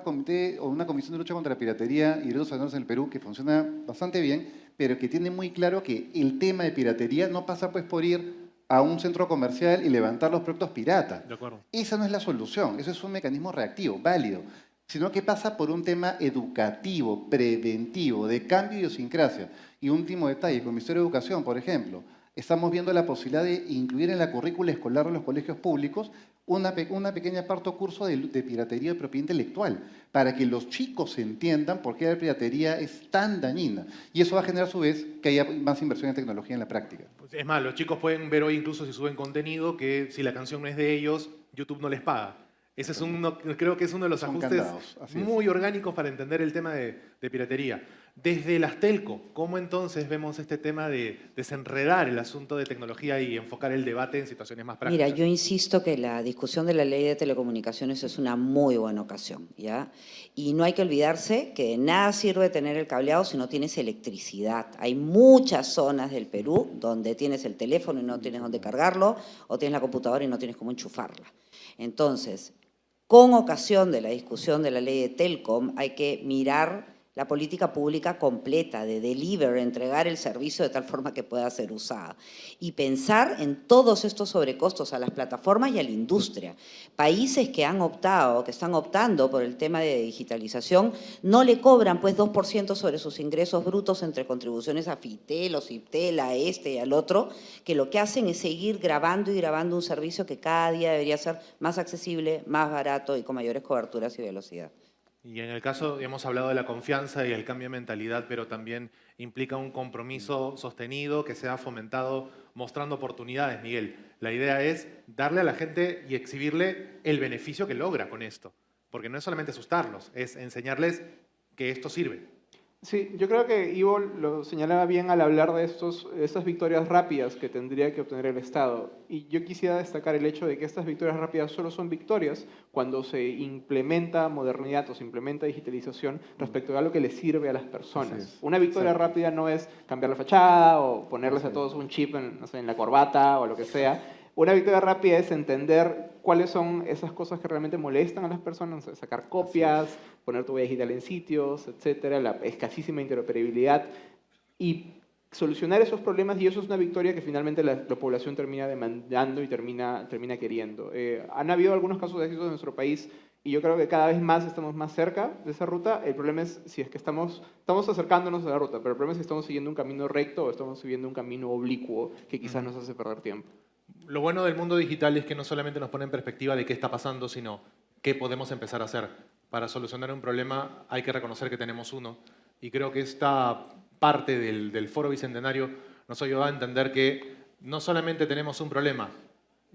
E: comité, o una comisión de lucha contra la piratería y derechos humanos en el Perú que funciona bastante bien, pero que tiene muy claro que el tema de piratería no pasa pues por ir a un centro comercial y levantar los productos pirata.
A: De acuerdo.
E: Esa no es la solución, eso es un mecanismo reactivo, válido, sino que pasa por un tema educativo, preventivo, de cambio de idiosincrasia. Y último detalle, con el Ministerio de Educación, por ejemplo, estamos viendo la posibilidad de incluir en la currícula escolar de los colegios públicos una, pe- una pequeña parte o curso de, de piratería de propiedad intelectual, para que los chicos entiendan por qué la piratería es tan dañina. Y eso va a generar a su vez que haya más inversión en tecnología en la práctica.
A: Pues Es más, los chicos pueden ver hoy incluso si suben contenido que si la canción no es de ellos, YouTube no les paga. Ese es uno, creo que es uno de los
E: Son
A: ajustes
E: candados,
A: muy orgánicos para entender el tema de, de piratería. Desde las telco, ¿cómo entonces vemos este tema de desenredar el asunto de tecnología y enfocar el debate en situaciones más prácticas?
C: Mira, yo insisto que la discusión de la ley de telecomunicaciones es una muy buena ocasión, ¿ya? Y no hay que olvidarse que de nada sirve tener el cableado si no tienes electricidad. Hay muchas zonas del Perú donde tienes el teléfono y no tienes dónde cargarlo, o tienes la computadora y no tienes cómo enchufarla. Entonces, con ocasión de la discusión de la ley de Telcom, hay que mirar la política pública completa de deliver, entregar el servicio de tal forma que pueda ser usada. Y pensar en todos estos sobrecostos a las plataformas y a la industria. Países que han optado, que están optando por el tema de digitalización, no le cobran pues 2% sobre sus ingresos brutos entre contribuciones a Fitel o Ciptel, a este y al otro, que lo que hacen es seguir grabando y grabando un servicio que cada día debería ser más accesible, más barato y con mayores coberturas y velocidad.
A: Y en el caso, hemos hablado de la confianza y el cambio de mentalidad, pero también implica un compromiso sostenido que sea fomentado mostrando oportunidades, Miguel. La idea es darle a la gente y exhibirle el beneficio que logra con esto. Porque no es solamente asustarlos, es enseñarles que esto sirve.
D: Sí, yo creo que Ivo lo señalaba bien al hablar de estos, estas victorias rápidas que tendría que obtener el Estado. Y yo quisiera destacar el hecho de que estas victorias rápidas solo son victorias cuando se implementa modernidad o se implementa digitalización respecto a lo que le sirve a las personas. Una victoria
E: Exacto.
D: rápida no es cambiar la fachada o ponerles a todos un chip en, no sé, en la corbata o lo que sea. Una victoria rápida es entender cuáles son esas cosas que realmente molestan a las personas, sacar copias, poner tu huella digital en sitios, etcétera, la escasísima interoperabilidad y solucionar esos problemas y eso es una victoria que finalmente la, la población termina demandando y termina, termina queriendo. Eh, han habido algunos casos de éxito en nuestro país y yo creo que cada vez más estamos más cerca de esa ruta. El problema es si es que estamos, estamos acercándonos a la ruta, pero el problema es si estamos siguiendo un camino recto o estamos siguiendo un camino oblicuo que quizás nos hace perder tiempo.
A: Lo bueno del mundo digital es que no solamente nos pone en perspectiva de qué está pasando, sino qué podemos empezar a hacer. Para solucionar un problema hay que reconocer que tenemos uno. Y creo que esta parte del, del Foro Bicentenario nos ayuda a entender que no solamente tenemos un problema,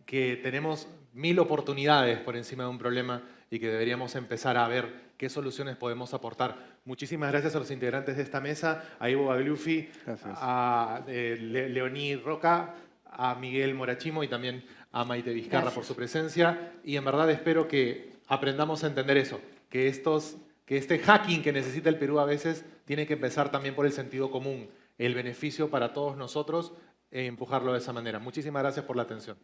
A: que tenemos mil oportunidades por encima de un problema y que deberíamos empezar a ver qué soluciones podemos aportar. Muchísimas gracias a los integrantes de esta mesa, a Ivo Bagliuffi, a eh, Le- Leoní Roca, a Miguel Morachimo y también a Maite Vizcarra
C: Gracias.
A: por su presencia. Y en verdad espero que aprendamos a entender eso, que, estos, que este hacking que necesita el Perú a veces tiene que empezar también por el sentido común, el beneficio para todos nosotros e empujarlo de esa manera. Muchísimas gracias por la atención.